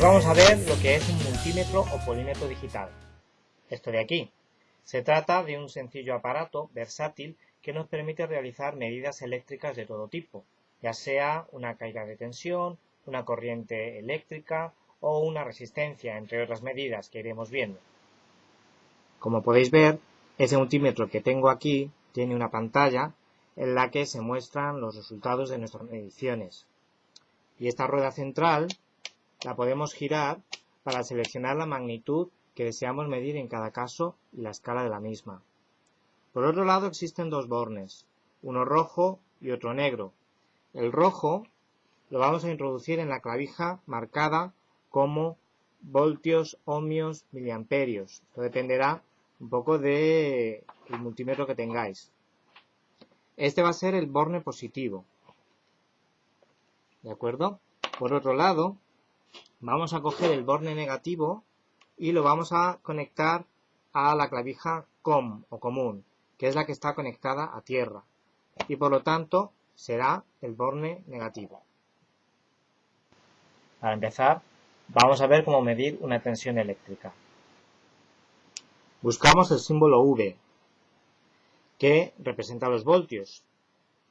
Hoy vamos a ver lo que es un multímetro o polímetro digital. Esto de aquí. Se trata de un sencillo aparato versátil que nos permite realizar medidas eléctricas de todo tipo, ya sea una caída de tensión, una corriente eléctrica o una resistencia, entre otras medidas que iremos viendo. Como podéis ver, ese multímetro que tengo aquí tiene una pantalla en la que se muestran los resultados de nuestras mediciones. Y esta rueda central la podemos girar para seleccionar la magnitud que deseamos medir en cada caso y la escala de la misma. Por otro lado existen dos bornes, uno rojo y otro negro. El rojo lo vamos a introducir en la clavija marcada como voltios, ohmios, miliamperios. Esto dependerá un poco del multímetro que tengáis. Este va a ser el borne positivo. ¿De acuerdo? Por otro lado, vamos a coger el borne negativo y lo vamos a conectar a la clavija COM o común, que es la que está conectada a tierra. Y por lo tanto será el borne negativo. Para empezar, vamos a ver cómo medir una tensión eléctrica. Buscamos el símbolo V, que representa los voltios.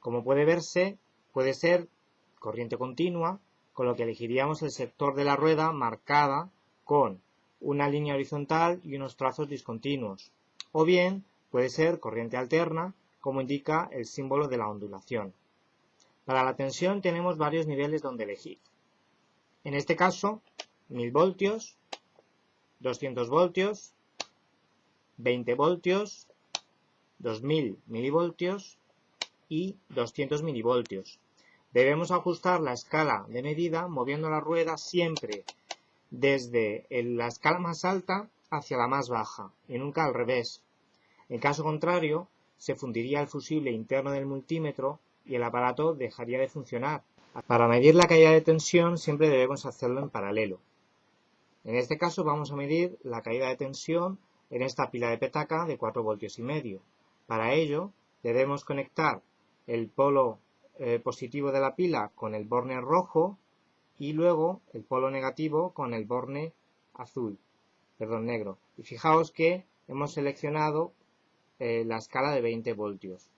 Como puede verse, puede ser corriente continua, con lo que elegiríamos el sector de la rueda marcada con una línea horizontal y unos trazos discontinuos. O bien puede ser corriente alterna, como indica el símbolo de la ondulación. Para la tensión tenemos varios niveles donde elegir. En este caso, 1000 voltios, 200 voltios, 20 voltios, 2000 milivoltios y 200 milivoltios. Debemos ajustar la escala de medida moviendo la rueda siempre desde la escala más alta hacia la más baja y nunca al revés. En caso contrario, se fundiría el fusible interno del multímetro y el aparato dejaría de funcionar. Para medir la caída de tensión siempre debemos hacerlo en paralelo. En este caso vamos a medir la caída de tensión en esta pila de petaca de 4 voltios y medio. Para ello debemos conectar el polo eh, positivo de la pila con el borne rojo y luego el polo negativo con el borne azul, perdón, negro. Y fijaos que hemos seleccionado eh, la escala de 20 voltios.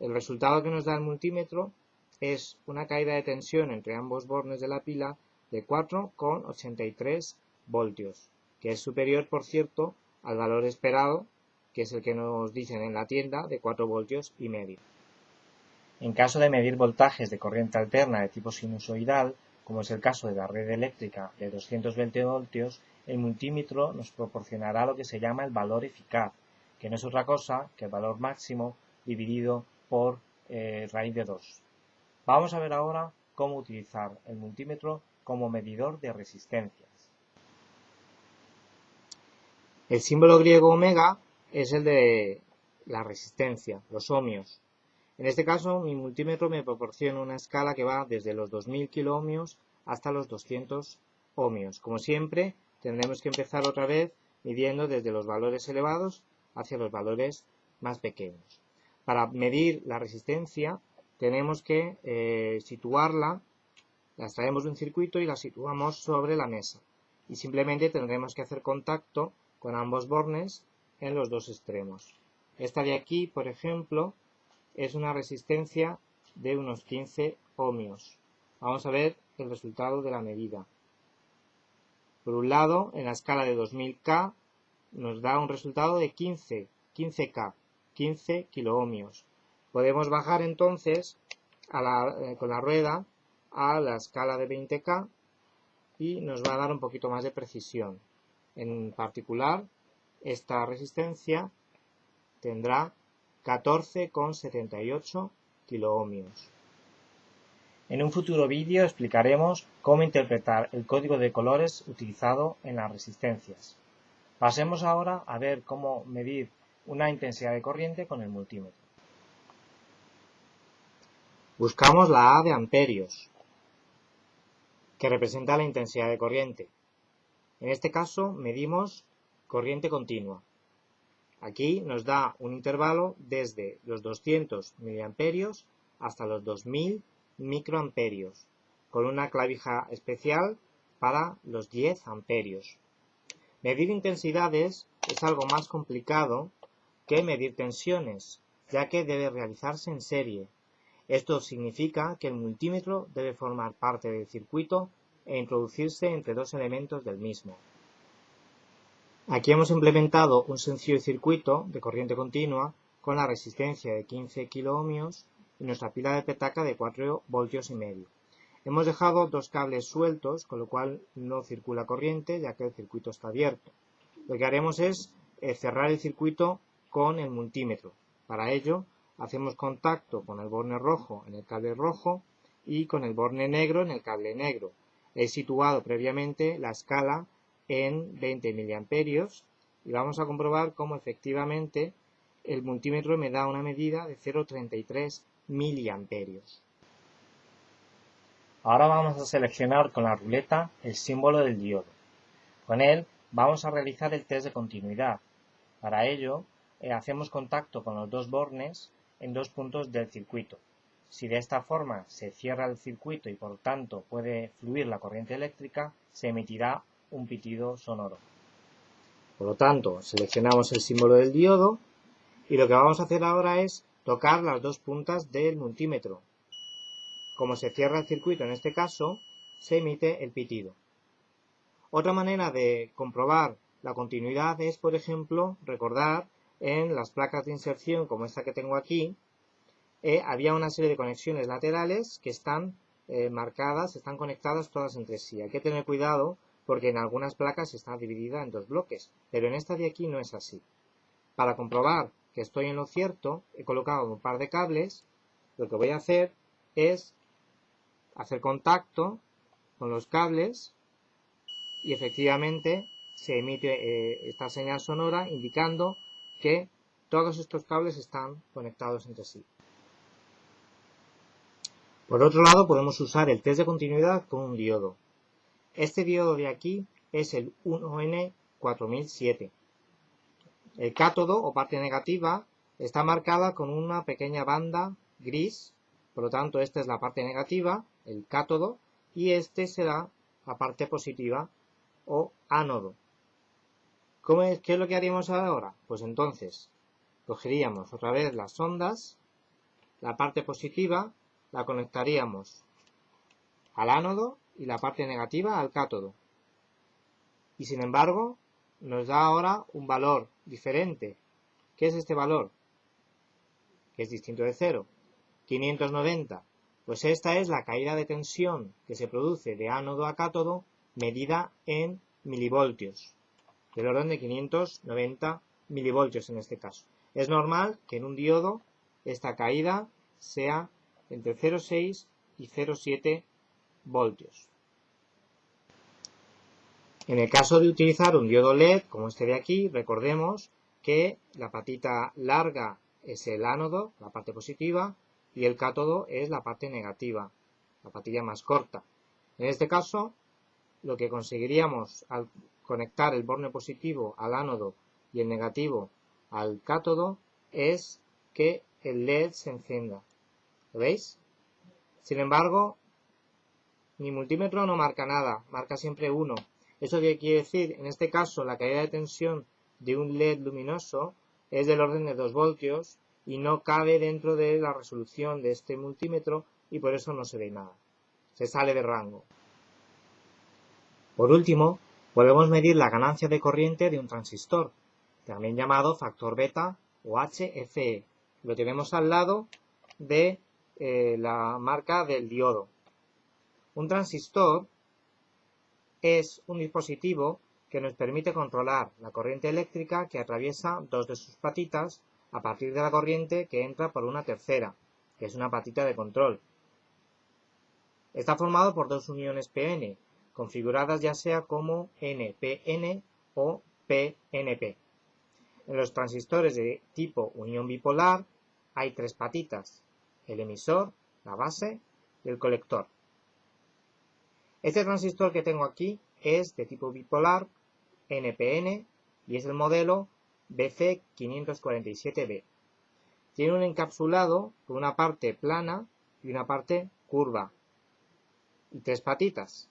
El resultado que nos da el multímetro es una caída de tensión entre ambos bornes de la pila de 4,83 voltios, que es superior, por cierto, al valor esperado, que es el que nos dicen en la tienda, de 4 voltios y medio. En caso de medir voltajes de corriente alterna de tipo sinusoidal, como es el caso de la red eléctrica de 220 voltios, el multímetro nos proporcionará lo que se llama el valor eficaz, que no es otra cosa que el valor máximo dividido por eh, raíz de 2. Vamos a ver ahora cómo utilizar el multímetro como medidor de resistencias. El símbolo griego omega es el de la resistencia, los ohmios. En este caso, mi multímetro me proporciona una escala que va desde los 2000 kiloohmios hasta los 200 ohmios. Como siempre, tendremos que empezar otra vez midiendo desde los valores elevados hacia los valores más pequeños. Para medir la resistencia, tenemos que eh, situarla, la extraemos de un circuito y la situamos sobre la mesa. Y simplemente tendremos que hacer contacto con ambos bornes en los dos extremos. Esta de aquí, por ejemplo, es una resistencia de unos 15 ohmios. Vamos a ver el resultado de la medida. Por un lado, en la escala de 2000K nos da un resultado de 15, 15K, 15 kiloohmios. Podemos bajar entonces eh, con la rueda a la escala de 20K y nos va a dar un poquito más de precisión. En particular, esta resistencia tendrá 14,78 kiloohmios. En un futuro vídeo explicaremos cómo interpretar el código de colores utilizado en las resistencias. Pasemos ahora a ver cómo medir una intensidad de corriente con el multímetro. Buscamos la A de amperios, que representa la intensidad de corriente. En este caso medimos corriente continua. Aquí nos da un intervalo desde los 200 miliamperios hasta los 2000 microamperios, con una clavija especial para los 10 amperios. Medir intensidades es algo más complicado que medir tensiones, ya que debe realizarse en serie. Esto significa que el multímetro debe formar parte del circuito e introducirse entre dos elementos del mismo. Aquí hemos implementado un sencillo circuito de corriente continua con la resistencia de 15 kiloohmios y nuestra pila de petaca de 4 voltios y medio. Hemos dejado dos cables sueltos, con lo cual no circula corriente, ya que el circuito está abierto. Lo que haremos es eh, cerrar el circuito con el multímetro. Para ello, hacemos contacto con el borne rojo en el cable rojo y con el borne negro en el cable negro. He situado previamente la escala en 20 miliamperios y vamos a comprobar cómo efectivamente el multímetro me da una medida de 0,33 miliamperios. Ahora vamos a seleccionar con la ruleta el símbolo del diodo. Con él vamos a realizar el test de continuidad. Para ello, eh, hacemos contacto con los dos bornes en dos puntos del circuito. Si de esta forma se cierra el circuito y por tanto puede fluir la corriente eléctrica, se emitirá un pitido sonoro. Por lo tanto, seleccionamos el símbolo del diodo y lo que vamos a hacer ahora es tocar las dos puntas del multímetro como se cierra el circuito en este caso, se emite el pitido. Otra manera de comprobar la continuidad es, por ejemplo, recordar en las placas de inserción como esta que tengo aquí, eh, había una serie de conexiones laterales que están eh, marcadas, están conectadas todas entre sí. Hay que tener cuidado porque en algunas placas está dividida en dos bloques, pero en esta de aquí no es así. Para comprobar que estoy en lo cierto, he colocado un par de cables, lo que voy a hacer es hacer contacto con los cables y efectivamente se emite eh, esta señal sonora indicando que todos estos cables están conectados entre sí. Por otro lado podemos usar el test de continuidad con un diodo. Este diodo de aquí es el 1N4007. El cátodo o parte negativa está marcada con una pequeña banda gris, por lo tanto esta es la parte negativa el cátodo, y este será la parte positiva o ánodo. ¿Cómo es, ¿Qué es lo que haríamos ahora? Pues entonces cogeríamos otra vez las ondas, la parte positiva la conectaríamos al ánodo y la parte negativa al cátodo. Y sin embargo, nos da ahora un valor diferente. ¿Qué es este valor? Que es distinto de cero. 590 pues esta es la caída de tensión que se produce de ánodo a cátodo medida en milivoltios, del orden de 590 milivoltios en este caso. Es normal que en un diodo esta caída sea entre 0,6 y 0,7 voltios. En el caso de utilizar un diodo LED como este de aquí, recordemos que la patita larga es el ánodo, la parte positiva, y el cátodo es la parte negativa, la patilla más corta. En este caso, lo que conseguiríamos al conectar el borne positivo al ánodo y el negativo al cátodo es que el LED se encienda. ¿Lo veis? Sin embargo, mi multímetro no marca nada, marca siempre 1. ¿Eso quiere decir? En este caso, la caída de tensión de un LED luminoso es del orden de 2 voltios y no cabe dentro de la resolución de este multímetro y por eso no se ve nada. Se sale de rango. Por último, podemos medir la ganancia de corriente de un transistor, también llamado factor beta o HFE. Lo tenemos al lado de eh, la marca del diodo. Un transistor es un dispositivo que nos permite controlar la corriente eléctrica que atraviesa dos de sus patitas a partir de la corriente que entra por una tercera, que es una patita de control. Está formado por dos uniones PN, configuradas ya sea como NPN o PNP. En los transistores de tipo unión bipolar hay tres patitas, el emisor, la base y el colector. Este transistor que tengo aquí es de tipo bipolar NPN y es el modelo BC547B. Tiene un encapsulado con una parte plana y una parte curva y tres patitas.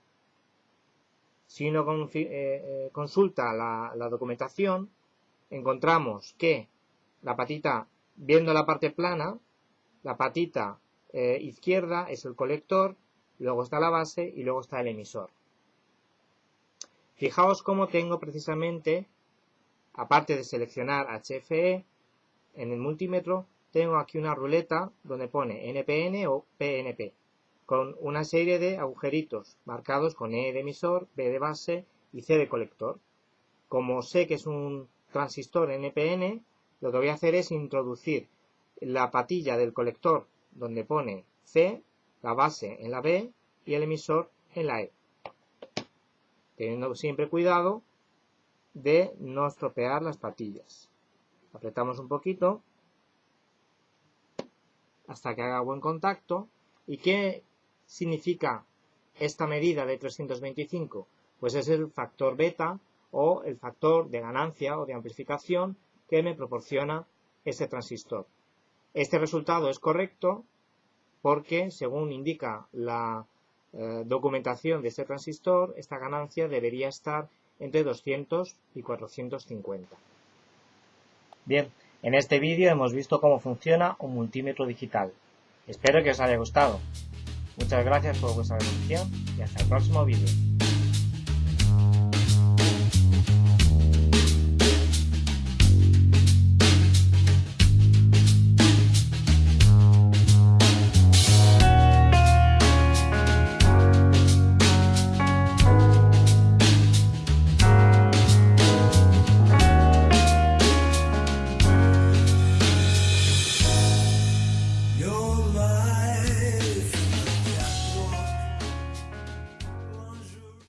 Si uno eh, eh, consulta la, documentación, encontramos que la patita, viendo la parte plana, la patita eh, izquierda es el colector, luego está la base y luego está el emisor. Fijaos cómo tengo precisamente, aparte de seleccionar HFE, en el multímetro tengo aquí una ruleta donde pone NPN o PNP, con una serie de agujeritos marcados con E de emisor, B de base y C de colector. Como sé que es un transistor NPN, lo que voy a hacer es introducir la patilla del colector donde pone C, la base en la B y el emisor en la E. Teniendo siempre cuidado de no estropear las patillas. Apretamos un poquito hasta que haga buen contacto. ¿Y qué significa esta medida de 325? Pues es el factor beta o el factor de ganancia o de amplificación que me proporciona este transistor. Este resultado es correcto porque, según indica la eh, documentación de este transistor, esta ganancia debería estar entre 200 y 450. Bien, en este vídeo hemos visto cómo funciona un multímetro digital. Espero que os haya gustado. Muchas gracias por vuestra atención y hasta el próximo vídeo.